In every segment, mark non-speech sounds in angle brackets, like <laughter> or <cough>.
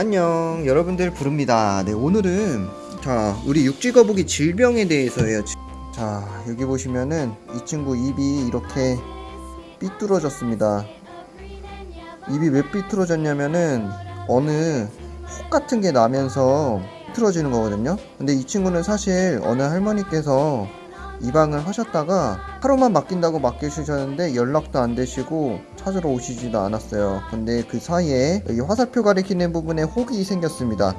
안녕. 여러분들 부릅니다. 네 오늘은 자 우리 육지거북이 질병에 대해서예요. 자 여기 보시면은 이 친구 입이 이렇게 삐뚤어졌습니다. 입이 왜 삐뚤어졌냐면은 어느 혹 같은 게 나면서 삐뚤어지는 거거든요. 근데 이 친구는 사실 어느 할머니께서 입양을 하셨다가 하루만 맡긴다고 맡기셨는데 연락도 안 되시고 찾으러 오시지도 않았어요. 근데 그 사이에 여기 화살표 가리키는 부분에 혹이 생겼습니다.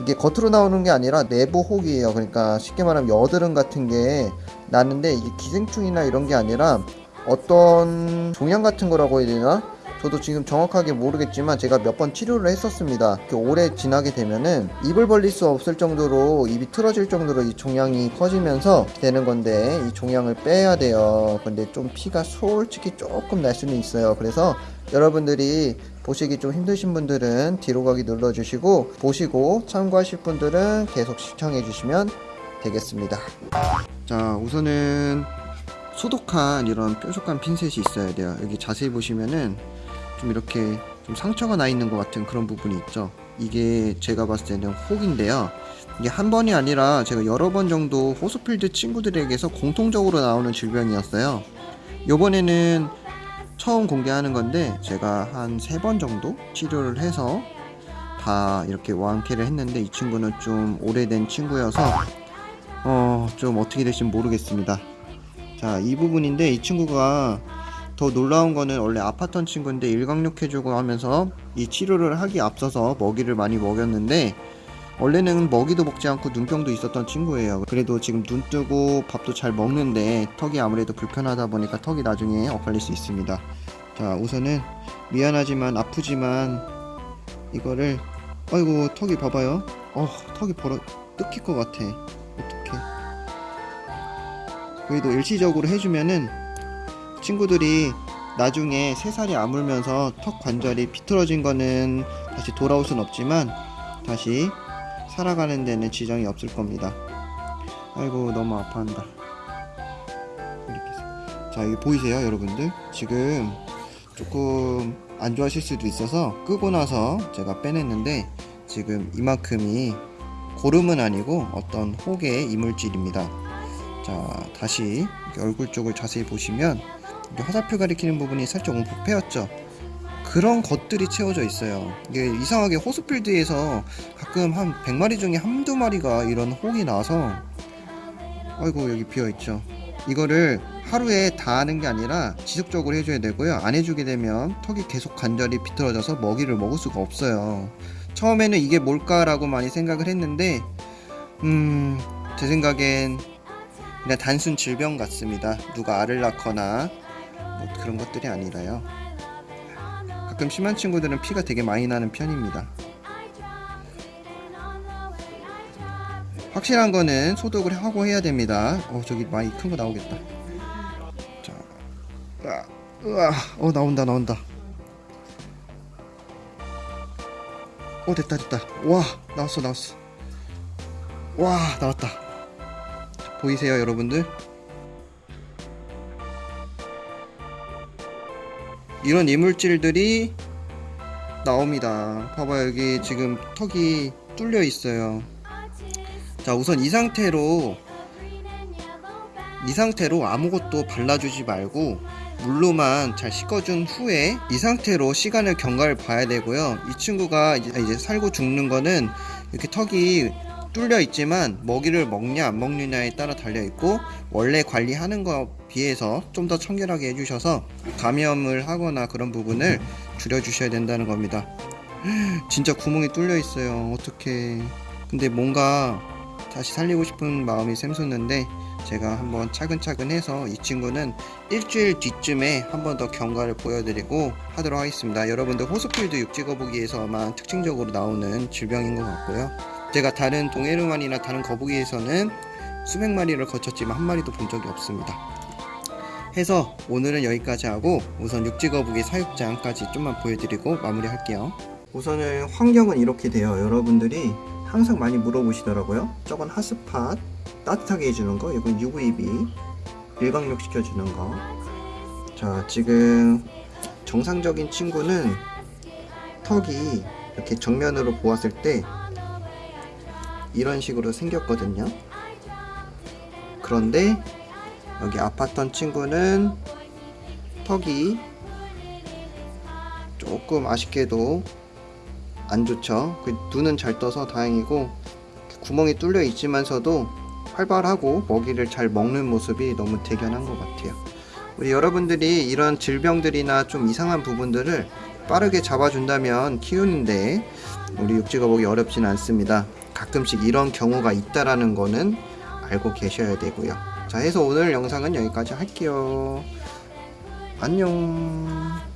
이게 겉으로 나오는 게 아니라 내부 혹이에요. 그러니까 쉽게 말하면 여드름 같은 게 나는데 이게 기생충이나 이런 게 아니라 어떤 종양 같은 거라고 해야 되나? 저도 지금 정확하게 모르겠지만 제가 몇 번 치료를 했었습니다. 오래 지나게 되면은 입을 벌릴 수 없을 정도로 입이 틀어질 정도로 이 종양이 커지면서 되는 건데 이 종양을 빼야 돼요. 근데 좀 피가 솔직히 조금 날 수는 있어요. 그래서 여러분들이 보시기 좀 힘드신 분들은 뒤로 가기 눌러주시고 보시고 참고하실 분들은 계속 시청해 주시면 되겠습니다. 자 우선은 소독한 이런 뾰족한 핀셋이 있어야 돼요. 여기 자세히 보시면은 좀 이렇게 좀 상처가 나 있는 것 같은 그런 부분이 있죠. 이게 제가 봤을 때는 혹인데요. 이게 한 번이 아니라 제가 여러 번 정도 호스필드 친구들에게서 공통적으로 나오는 질병이었어요. 요번에는 처음 공개하는 건데 제가 한 세 번 정도 치료를 해서 다 이렇게 완쾌를 했는데 이 친구는 좀 오래된 친구여서 어 좀 어떻게 될지 모르겠습니다. 자 이 부분인데 이 친구가 더 놀라운 거는 원래 아팠던 친구인데 일광욕 해주고 하면서 이 치료를 하기 앞서서 먹이를 많이 먹였는데 원래는 먹이도 먹지 않고 눈병도 있었던 친구예요. 그래도 지금 눈 뜨고 밥도 잘 먹는데 턱이 아무래도 불편하다 보니까 턱이 나중에 엇갈릴 수 있습니다. 자 우선은 미안하지만 아프지만 이거를 아이고 턱이 봐봐요. 어 턱이 벌어 뜯길 것 같아. 어떡해. 그래도 일시적으로 해주면은 친구들이 나중에 새살이 아물면서 턱 관절이 비틀어진 거는 다시 돌아올 순 없지만 다시 살아가는 데는 지장이 없을 겁니다. 아이고 너무 아파한다. 자 여기 보이세요 여러분들? 지금 조금 안 좋아하실 수도 있어서 끄고 나서 제가 빼냈는데 지금 이만큼이 고름은 아니고 어떤 혹의 이물질입니다. 자 다시 얼굴 쪽을 자세히 보시면 화살표 가리키는 부분이 살짝 움푹 패였죠. 그런 것들이 채워져 있어요. 이게 이상하게 호스필드에서 가끔 한 100마리 중에 한두 마리가 이런 혹이 나서 아이고 여기 비어있죠. 이거를 하루에 다 하는 게 아니라 지속적으로 해줘야 되고요. 안 해주게 되면 턱이 계속 관절이 비틀어져서 먹이를 먹을 수가 없어요. 처음에는 이게 뭘까라고 많이 생각을 했는데 음... 제 생각엔 그냥 단순 질병 같습니다. 누가 알을 낳거나 뭐 그런 것들이 아니라요. 가끔 심한 친구들은 피가 되게 많이 나는 편입니다. 확실한 거는 소독을 하고 해야 됩니다. 어 저기 많이 큰 거 나오겠다. 자, 으아, 으아, 어 나온다 나온다. 어 됐다 됐다. 와 나왔어 나왔어. 와 나왔다. 보이세요 여러분들? 이런 이물질들이 나옵니다. 봐봐요 여기 지금 턱이 뚫려 있어요. 자 우선 이 상태로 이 상태로 아무것도 발라주지 말고 물로만 잘 씻어준 후에 이 상태로 시간을 경과를 봐야 되고요. 이 친구가 이제 살고 죽는 거는 이렇게 턱이 뚫려 있지만 먹이를 먹냐 안 먹느냐에 따라 달려 있고 원래 관리하는 거 비해서 좀 더 청결하게 해주셔서 감염을 하거나 그런 부분을 줄여 주셔야 된다는 겁니다. <gasps> 진짜 구멍이 뚫려 있어요. 어떻게 근데 뭔가 다시 살리고 싶은 마음이 샘솟는데 제가 한번 차근차근 해서 이 친구는 일주일 뒤쯤에 한번 더 경과를 보여드리고 하도록 하겠습니다. 여러분들 호스필드 육지거북이에서만 특징적으로 나오는 질병인 것 같고요 제가 다른 동해르만이나 다른 거북이에서는 수백 마리를 거쳤지만 한 마리도 본 적이 없습니다. 해서 오늘은 여기까지 하고 우선 육지거북이 사육장까지 좀만 보여드리고 마무리할게요. 우선은 환경은 이렇게 돼요. 여러분들이 항상 많이 물어보시더라고요. 저건 하스팟 따뜻하게 해주는 거, 이건 UVB 일광욕 시켜주는 거. 자 지금 정상적인 친구는 턱이 이렇게 정면으로 보았을 때 이런 식으로 생겼거든요. 그런데 여기 아팠던 친구는 턱이 조금 아쉽게도 안 좋죠. 그 눈은 잘 떠서 다행이고 구멍이 뚫려 있지만서도 활발하고 먹이를 잘 먹는 모습이 너무 대견한 것 같아요. 우리 여러분들이 이런 질병들이나 좀 이상한 부분들을 빠르게 잡아준다면 키우는데 우리 육지거북이 어렵진 않습니다. 가끔씩 이런 경우가 있다라는 거는 알고 계셔야 되고요. 자, 해서 오늘 영상은 여기까지 할게요. 안녕.